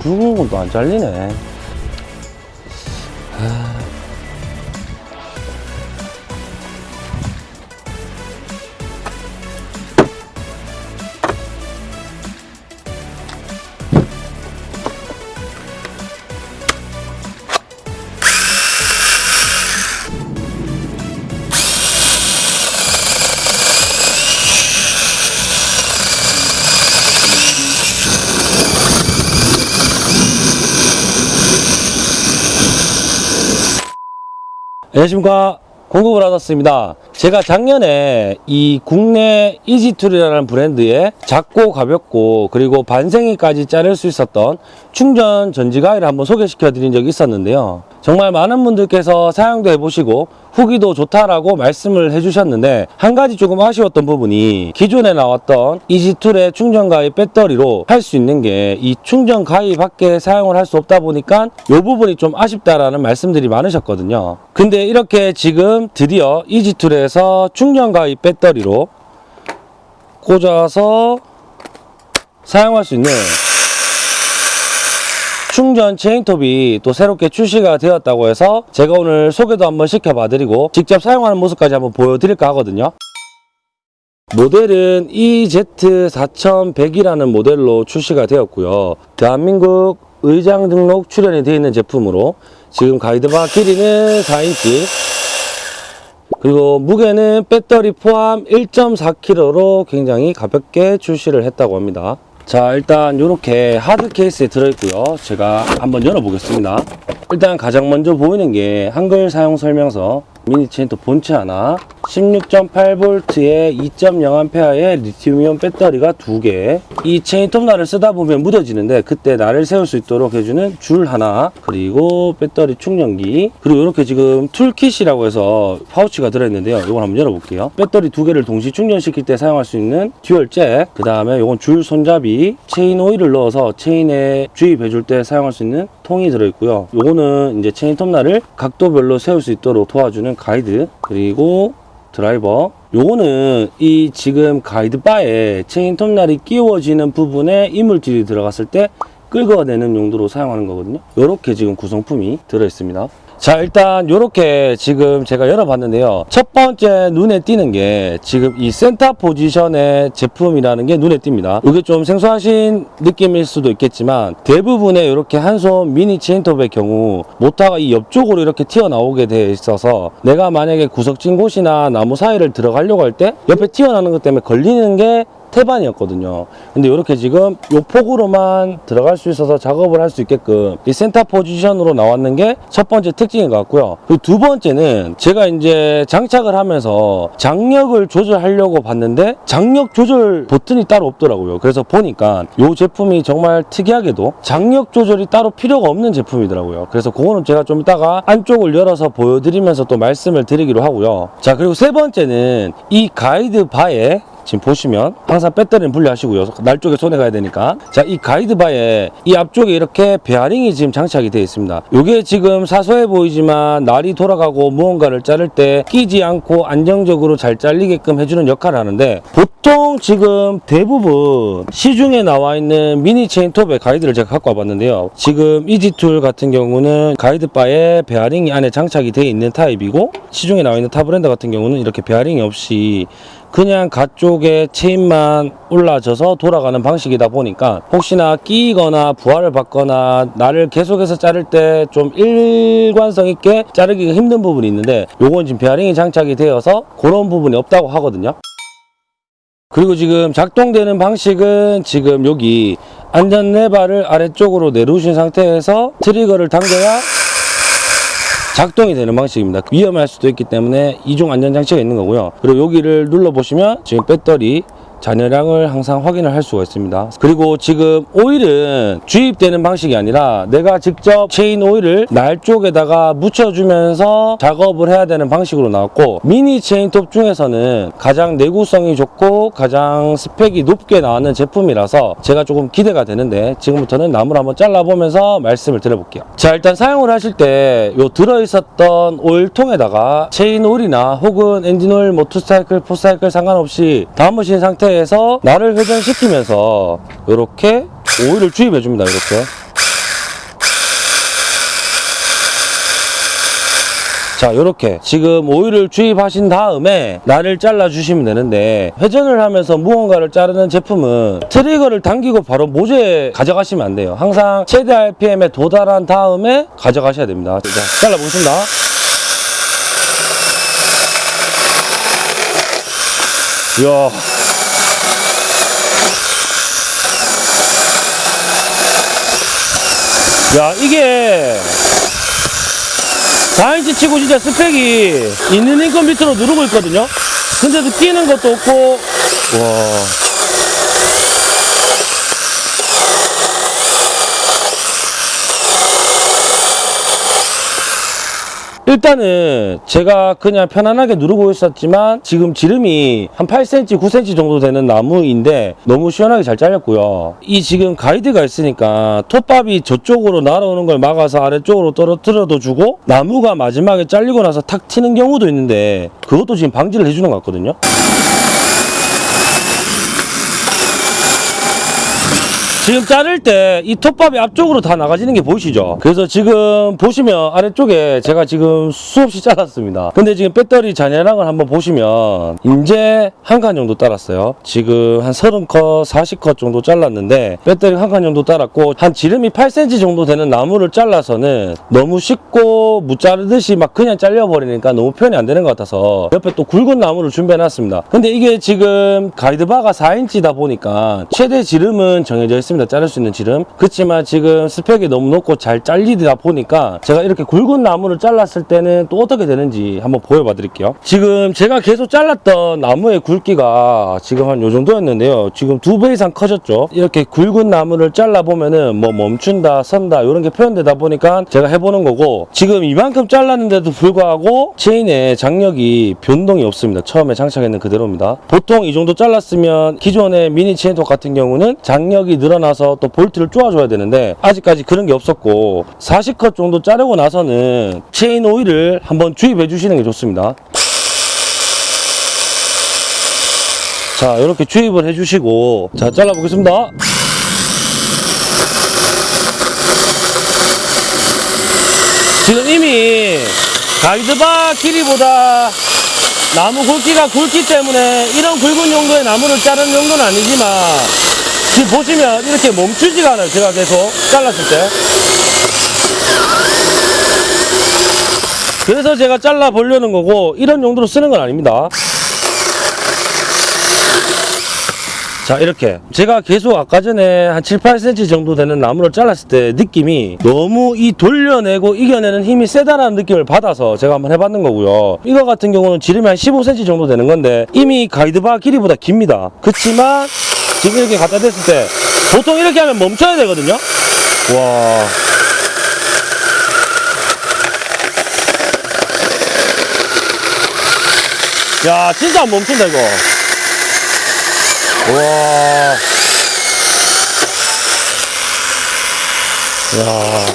굵은 건또 안 잘리네. 안녕하십니까. 공급을 받았습니다 제가 작년에 이 국내 이지툴이라는 브랜드의 작고 가볍고 그리고 반생이까지 자를 수 있었던 충전 전지 가위를 한번 소개시켜 드린 적이 있었는데요. 정말 많은 분들께서 사용도 해보시고 후기도 좋다라고 말씀을 해주셨는데 한 가지 조금 아쉬웠던 부분이 기존에 나왔던 이지툴의 충전 가위 배터리로 할 수 있는 게 이 충전 가위 밖에 사용을 할 수 없다 보니까 이 부분이 좀 아쉽다라는 말씀들이 많으셨거든요. 근데 이렇게 지금 드디어 이지툴에서 충전 가위 배터리로 꽂아서 사용할 수 있는 충전 체인톱이 또 새롭게 출시가 되었다고 해서 제가 오늘 소개도 한번 시켜봐 드리고 직접 사용하는 모습까지 한번 보여드릴까 하거든요. 모델은 EZ4100이라는 모델로 출시가 되었고요. 대한민국 의장 등록 출연이 되어 있는 제품으로 지금 가이드바 길이는 4인치 그리고 무게는 배터리 포함 1.4kg로 굉장히 가볍게 출시를 했다고 합니다. 자 일단 이렇게 하드 케이스에 들어있고요. 제가 한번 열어보겠습니다. 일단 가장 먼저 보이는 게 한글 사용 설명서 미니 체인톱 본체 하나 16.8V에 2.0A의 리튬이온 배터리가 두개 이 체인톱 날을 쓰다 보면 무뎌지는데 그때 날을 세울 수 있도록 해주는 줄 하나 그리고 배터리 충전기 그리고 이렇게 지금 toolkit이라고 해서 파우치가 들어있는데요. 이걸 한번 열어볼게요. 배터리 두 개를 동시 충전시킬 때 사용할 수 있는 dual 잭 그 다음에 이건 줄 손잡이 체인 오일을 넣어서 체인에 주입해 줄 때 사용할 수 있는 통이 들어있고요. 요거는 이제 체인 톱날을 각도별로 세울 수 있도록 도와주는 가이드 그리고 드라이버. 요거는 이 지금 가이드바에 체인 톱날이 끼워지는 부분에 이물질이 들어갔을 때 끌어내는 용도로 사용하는 거거든요. 이렇게 지금 구성품이 들어 있습니다 자 일단 이렇게 지금 제가 열어봤는데요. 첫 번째 눈에 띄는 게 지금 이 센터 포지션의 제품이라는 게 눈에 띕니다. 이게 좀 생소하신 느낌일 수도 있겠지만 대부분의 이렇게 한 손 미니 체인톱의 경우 모터가 이 옆쪽으로 이렇게 튀어나오게 되어 있어서 내가 만약에 구석진 곳이나 나무 사이를 들어가려고 할 때 옆에 튀어나오는 것 때문에 걸리는 게 태반이었거든요. 근데 이렇게 지금 요 폭으로만 들어갈 수 있어서 작업을 할 수 있게끔 이 센터 포지션으로 나왔는 게 첫 번째 특징인 것 같고요. 두 번째는 제가 이제 장착을 하면서 장력을 조절하려고 봤는데 장력 조절 버튼이 따로 없더라고요. 그래서 보니까 이 제품이 정말 특이하게도 장력 조절이 따로 필요가 없는 제품이더라고요. 그래서 그거는 제가 좀 이따가 안쪽을 열어서 보여드리면서 또 말씀을 드리기로 하고요. 자 그리고 세 번째는 이 가이드 바에 지금 보시면 항상 배터리는 분리하시고요. 날 쪽에 손에 가야 되니까. 자 이 가이드바에 이 앞쪽에 이렇게 베어링이 지금 장착이 되어 있습니다. 이게 지금 사소해 보이지만 날이 돌아가고 무언가를 자를 때 끼지 않고 안정적으로 잘 잘리게끔 해주는 역할을 하는데 보통 지금 대부분 시중에 나와 있는 미니 체인톱의 가이드를 제가 갖고 와봤는데요. 지금 이지툴 같은 경우는 가이드바에 베어링이 안에 장착이 되어 있는 타입이고 시중에 나와 있는 타 브랜드 같은 경우는 이렇게 베어링이 없이 그냥 가쪽에 체인만 올라져서 돌아가는 방식이다 보니까 혹시나 끼거나 부하를 받거나 나무를 계속해서 자를 때 좀 일관성 있게 자르기가 힘든 부분이 있는데 요건 지금 베어링이 장착이 되어서 그런 부분이 없다고 하거든요. 그리고 지금 작동되는 방식은 지금 여기 안전 레바를 아래쪽으로 내려오신 상태에서 트리거를 당겨야 작동이 되는 방식입니다. 위험할 수도 있기 때문에 이중 안전장치가 있는 거고요. 그리고 여기를 눌러보시면 지금 배터리 잔여량을 항상 확인을 할 수가 있습니다. 그리고 지금 오일은 주입되는 방식이 아니라 내가 직접 체인 오일을 날 쪽에다가 묻혀주면서 작업을 해야 되는 방식으로 나왔고 미니 체인톱 중에서는 가장 내구성이 좋고 가장 스펙이 높게 나왔는 제품이라서 제가 조금 기대가 되는데 지금부터는 나무를 한번 잘라보면서 말씀을 드려볼게요. 자 일단 사용을 하실 때 요 들어있었던 오일통에다가 체인 오일이나 혹은 엔진 오일, 뭐 two 사이클, four 사이클 상관없이 담으신 상태 상태에서 날을 회전시키면서 이렇게 오일을 주입해 줍니다 이렇게. 자 이렇게. 지금 오일을 주입하신 다음에 날을 잘라 주시면 되는데 회전을 하면서 무언가를 자르는 제품은 트리거를 당기고 바로 모재에 가져가시면 안 돼요. 항상 최대 RPM에 도달한 다음에 가져가셔야 됩니다. 자, 잘라 보겠습니다. 이야. 야, 이게 4인치 치고 진짜 스펙이 있는 인컴 밑으로 누르고 있거든요. 근데도 끼는 것도 없고, 와. 일단은 제가 그냥 편안하게 누르고 있었지만 지금 지름이 한 8cm, 9cm 정도 되는 나무인데 너무 시원하게 잘 잘렸고요. 이 지금 가이드가 있으니까 톱밥이 저쪽으로 날아오는 걸 막아서 아래쪽으로 떨어뜨려도 주고 나무가 마지막에 잘리고 나서 탁 튀는 경우도 있는데 그것도 지금 방지를 해주는 것 같거든요. 지금 자를 때 이 톱밥이 앞쪽으로 다 나가지는 게 보이시죠? 그래서 지금 보시면 아래쪽에 제가 지금 수없이 잘랐습니다. 근데 지금 배터리 잔해량을 한번 보시면 이제 한 칸 정도 따랐어요. 지금 한 30컷, 40컷 정도 잘랐는데 배터리 한 칸 정도 따랐고 한 지름이 8cm 정도 되는 나무를 잘라서는 너무 쉽고 무자르듯이 막 그냥 잘려버리니까 너무 표현이 안 되는 것 같아서 옆에 또 굵은 나무를 준비해놨습니다. 근데 이게 지금 가이드바가 4인치다 보니까 최대 지름은 정해져 있 습니다. 자를 수 있는 지름. 그렇지만 지금 스펙이 너무 높고 잘 잘리다 보니까 제가 이렇게 굵은 나무를 잘랐을 때는 또 어떻게 되는지 한번 보여봐 드릴게요. 지금 제가 계속 잘랐던 나무의 굵기가 지금 한 요 정도였는데요. 지금 두 배 이상 커졌죠. 이렇게 굵은 나무를 잘라 보면은 뭐 멈춘다, 선다 이런 게 표현되다 보니까 제가 해보는 거고 지금 이만큼 잘랐는데도 불구하고 체인에 장력이 변동이 없습니다. 처음에 장착했는 그대로입니다. 보통 이 정도 잘랐으면 기존의 미니 체인톱 같은 경우는 장력이 늘어나 서 또 볼트를 쪼아줘야 되는데 아직까지 그런 게 없었고 40컷 정도 자르고 나서는 체인 오일을 한번 주입해 주시는 게 좋습니다. 자 이렇게 주입을 해주시고 자 잘라보겠습니다 지금 이미 가이드바 길이보다 나무 굵기가 굵기 때문에 이런 굵은 정도의 나무를 자르는 정도는 아니지만 지금 보시면 이렇게 멈추지가 않아요. 제가 계속 잘랐을 때. 그래서 제가 잘라 보려는 거고 이런 정도로 쓰는 건 아닙니다. 자 이렇게. 제가 계속 아까 전에 한 7, 8cm 정도 되는 나무를 잘랐을 때 느낌이 너무 이 돌려내고 이겨내는 힘이 세다라는 느낌을 받아서 제가 한번 해봤는 거고요. 이거 같은 경우는 지름이 한 15cm 정도 되는 건데 이미 가이드바 길이보다 깁니다. 그렇지만 지금 이렇게 갖다 댔을 때 보통 이렇게 하면 멈춰야 되거든요 와 야, 진짜 안 멈춘다, 이거. 와. 야.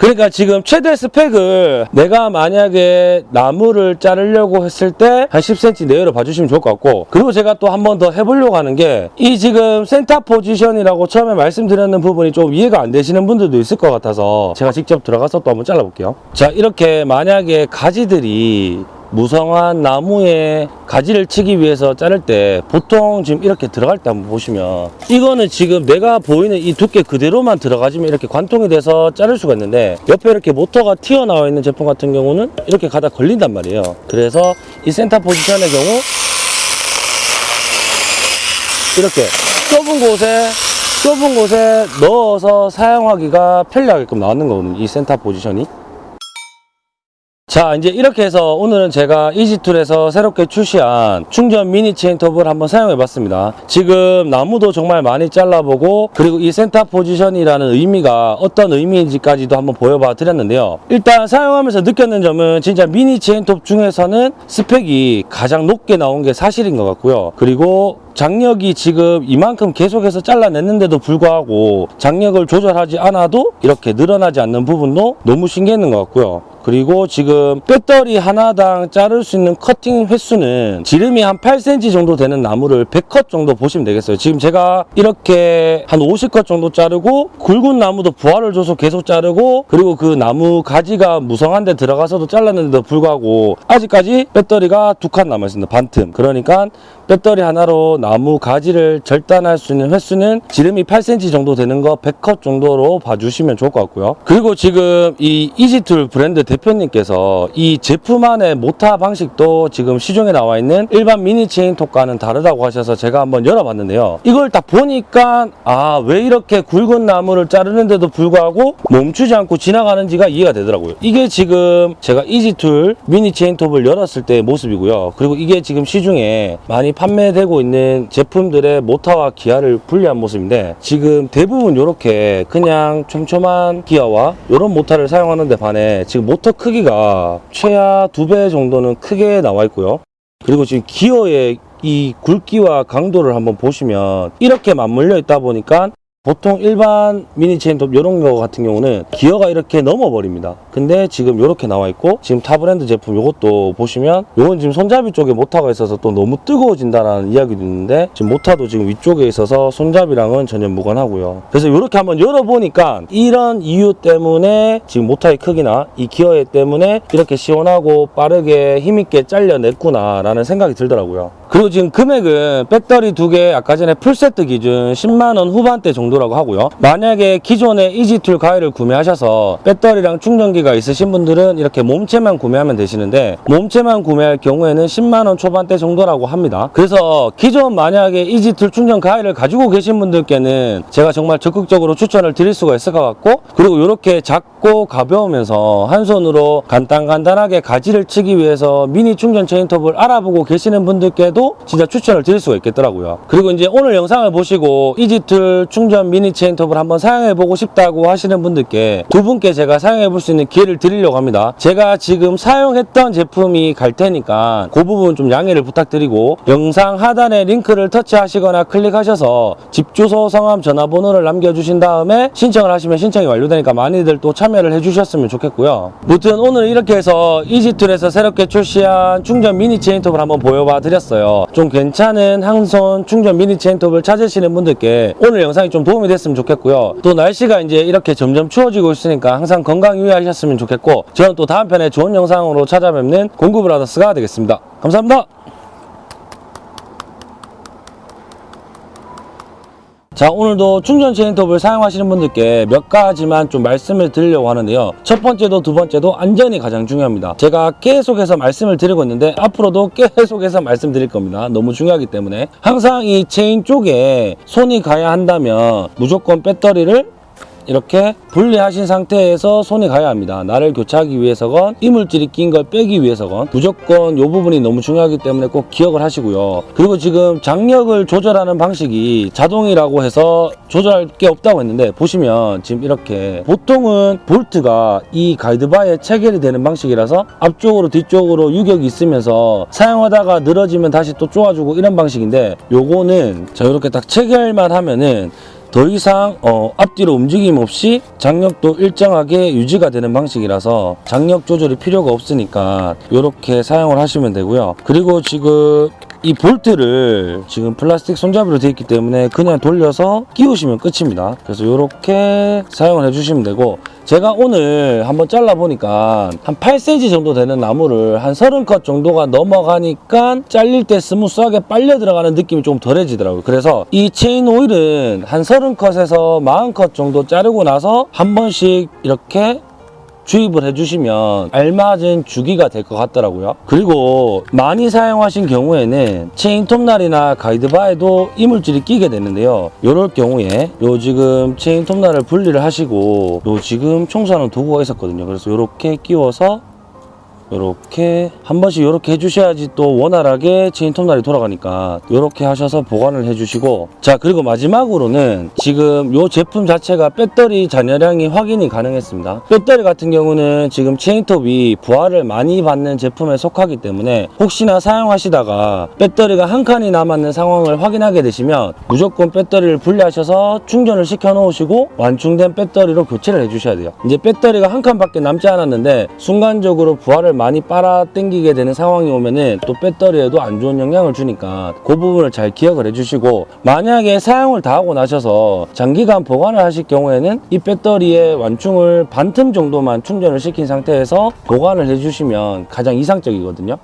그러니까 지금 최대 스펙을 내가 만약에 나무를 자르려고 했을 때 한 10cm 내외로 봐주시면 좋을 것 같고 그리고 제가 또 한 번 더 해보려고 하는 게 이 지금 센터 포지션이라고 처음에 말씀드렸는 부분이 좀 이해가 안 되시는 분들도 있을 것 같아서 제가 직접 들어가서 또 한번 잘라볼게요. 자 이렇게 만약에 가지들이 무성한 나무에 가지를 치기 위해서 자를 때 보통 지금 이렇게 들어갈 때 한번 보시면 이거는 지금 내가 보이는 이 두께 그대로만 들어가지면 이렇게 관통이 돼서 자를 수가 있는데 옆에 이렇게 모터가 튀어나와 있는 제품 같은 경우는 이렇게 가다 걸린단 말이에요. 그래서 이 센터 포지션의 경우 이렇게 좁은 곳에 좁은 곳에 넣어서 사용하기가 편리하게끔 나왔는 거거든요 이 센터 포지션이 자 이제 이렇게 해서 오늘은 제가 이지툴에서 새롭게 출시한 충전 미니 체인톱을 한번 사용해 봤습니다. 지금 나무도 정말 많이 잘라보고 그리고 이 센터 포지션이라는 의미가 어떤 의미인지까지도 한번 보여봐 드렸는데요. 일단 사용하면서 느꼈는 점은 진짜 미니 체인톱 중에서는 스펙이 가장 높게 나온 게 사실인 것 같고요. 그리고 장력이 지금 이만큼 계속해서 잘라냈는데도 불구하고 장력을 조절하지 않아도 이렇게 늘어나지 않는 부분도 너무 신기했는 것 같고요. 그리고 지금 배터리 하나당 자를 수 있는 커팅 횟수는 지름이 한 8cm 정도 되는 나무를 100컷 정도 보시면 되겠어요. 지금 제가 이렇게 한 50컷 정도 자르고 굵은 나무도 부하를 줘서 계속 자르고 그리고 그 나무 가지가 무성한 데 들어가서도 잘랐는데도 불구하고 아직까지 배터리가 두 칸 남아있습니다. 반틈. 그러니까 배터리 하나로 나무 가지를 절단할 수 있는 횟수는 지름이 8cm 정도 되는 거 100컷 정도로 봐주시면 좋을 것 같고요. 그리고 지금 이 이지툴 브랜드 대표님께서 이 제품 안의 모타 방식도 지금 시중에 나와 있는 일반 미니 체인 톱과는 다르다고 하셔서 제가 한번 열어봤는데요. 이걸 딱 보니까 아 왜 이렇게 굵은 나무를 자르는데도 불구하고 멈추지 않고 지나가는지가 이해가 되더라고요. 이게 지금 제가 이지툴 미니 체인 톱을 열었을 때의 모습이고요. 그리고 이게 지금 시중에 많이 판매되고 있는 제품들의 모타와 기아를 분리한 모습인데 지금 대부분 이렇게 그냥 촘촘한 기아와 이런 모타를 사용하는데 반해 지금 모터 크기가 최하 두 배 정도는 크게 나와 있고요. 그리고 지금 기어의 이 굵기와 강도를 한번 보시면 이렇게 맞물려 있다 보니까 보통 일반 미니 체인톱 이런 거 같은 경우는 기어가 이렇게 넘어버립니다. 근데 지금 이렇게 나와 있고 지금 타 브랜드 제품 이것도 보시면 이건 지금 손잡이 쪽에 모타가 있어서 또 너무 뜨거워진다라는 이야기도 있는데 지금 모타도 지금 위쪽에 있어서 손잡이랑은 전혀 무관하고요. 그래서 이렇게 한번 열어보니까 이런 이유 때문에 지금 모타의 크기나 이 기어의 때문에 이렇게 시원하고 빠르게 힘있게 잘려냈구나 라는 생각이 들더라고요. 그리고 지금 금액은 배터리 두 개 아까 전에 풀세트 기준 10만원 후반대 정도 라고 하고요. 만약에 기존의 이지툴 가위를 구매하셔서 배터리랑 충전기가 있으신 분들은 이렇게 몸체만 구매하면 되시는데 몸체만 구매할 경우에는 10만원 초반대 정도라고 합니다. 그래서 기존 만약에 이지툴 충전 가위를 가지고 계신 분들께는 제가 정말 적극적으로 추천을 드릴 수가 있을 것 같고 그리고 이렇게 작고 가벼우면서 한 손으로 간단간단하게 가지를 치기 위해서 미니 충전 체인톱을 알아보고 계시는 분들께도 진짜 추천을 드릴 수가 있겠더라고요. 그리고 이제 오늘 영상을 보시고 이지툴 충전 미니 체인톱을 한번 사용해 보고 싶다고 하시는 분들께 두 분께 제가 사용해 볼 수 있는 기회를 드리려고 합니다. 제가 지금 사용했던 제품이 갈 테니까 그 부분 좀 양해를 부탁드리고 영상 하단에 링크를 터치하시거나 클릭하셔서 집 주소, 성함, 전화번호를 남겨주신 다음에 신청을 하시면 신청이 완료되니까 많이들 또 참여를 해주셨으면 좋겠고요. 무튼 오늘 이렇게 해서 이지툴에서 새롭게 출시한 충전 미니 체인톱을 한번 보여봐 드렸어요. 좀 괜찮은 항손 충전 미니 체인톱을 찾으시는 분들께 오늘 영상이 좀 도움이 됐으면 좋겠고요. 또 날씨가 이제 이렇게 점점 추워지고 있으니까 항상 건강 유의하셨으면 좋겠고 저는 또 다음 편에 좋은 영상으로 찾아뵙는 공구브라더스가 되겠습니다. 감사합니다. 자 오늘도 충전 체인톱을 사용하시는 분들께 몇 가지만 좀 말씀을 드리려고 하는데요. 첫 번째도 두 번째도 안전이 가장 중요합니다. 제가 계속해서 말씀을 드리고 있는데 앞으로도 계속해서 말씀드릴 겁니다. 너무 중요하기 때문에. 항상 이 체인 쪽에 손이 가야 한다면 무조건 배터리를 이렇게 분리하신 상태에서 손이 가야 합니다. 나를 교체하기 위해서건 이물질이 낀 걸 빼기 위해서건 무조건 이 부분이 너무 중요하기 때문에 꼭 기억을 하시고요. 그리고 지금 장력을 조절하는 방식이 자동이라고 해서 조절할 게 없다고 했는데 보시면 지금 이렇게 보통은 볼트가 이 가이드바에 체결이 되는 방식이라서 앞쪽으로 뒤쪽으로 유격이 있으면서 사용하다가 늘어지면 다시 또 쪼아주고 이런 방식인데 요거는 자 이렇게 딱 체결만 하면은 더 이상 어, 앞뒤로 움직임 없이 장력도 일정하게 유지가 되는 방식이라서 장력 조절이 필요가 없으니까 이렇게 사용을 하시면 되고요. 그리고 지금 이 볼트를 지금 플라스틱 손잡이로 되어 있기 때문에 그냥 돌려서 끼우시면 끝입니다. 그래서 이렇게 사용을 해주시면 되고 제가 오늘 한번 잘라 보니까 한 8cm 정도 되는 나무를 한 30컷 정도가 넘어가니까 잘릴 때 스무스하게 빨려 들어가는 느낌이 좀 덜해지더라고요. 그래서 이 체인 오일은 한 30컷에서 40컷 정도 자르고 나서 한 번씩 이렇게 주입을 해주시면 알맞은 주기가 될 것 같더라고요. 그리고 많이 사용하신 경우에는 체인 톱날이나 가이드바에도 이물질이 끼게 되는데요. 이럴 경우에 요 지금 체인 톱날을 분리를 하시고 요 지금 청소하는 도구가 있었거든요. 그래서 이렇게 끼워서 이렇게 한 번씩 이렇게 해주셔야지 또 원활하게 체인 톱날이 돌아가니까 이렇게 하셔서 보관을 해주시고. 자 그리고 마지막으로는 지금 이 제품 자체가 배터리 잔여량이 확인이 가능했습니다. 배터리 같은 경우는 지금 체인톱이 부하를 많이 받는 제품에 속하기 때문에 혹시나 사용하시다가 배터리가 한 칸이 남았는 상황을 확인하게 되시면 무조건 배터리를 분리하셔서 충전을 시켜 놓으시고 완충된 배터리로 교체를 해주셔야 돼요. 이제 배터리가 한 칸밖에 남지 않았는데 순간적으로 부하를 많이 빨아 당기게 되는 상황이 오면은 또 배터리에도 안 좋은 영향을 주니까 그 부분을 잘 기억을 해주시고 만약에 사용을 다 하고 나셔서 장기간 보관을 하실 경우에는 이 배터리의 완충을 반틈 정도만 충전을 시킨 상태에서 보관을 해주시면 가장 이상적이거든요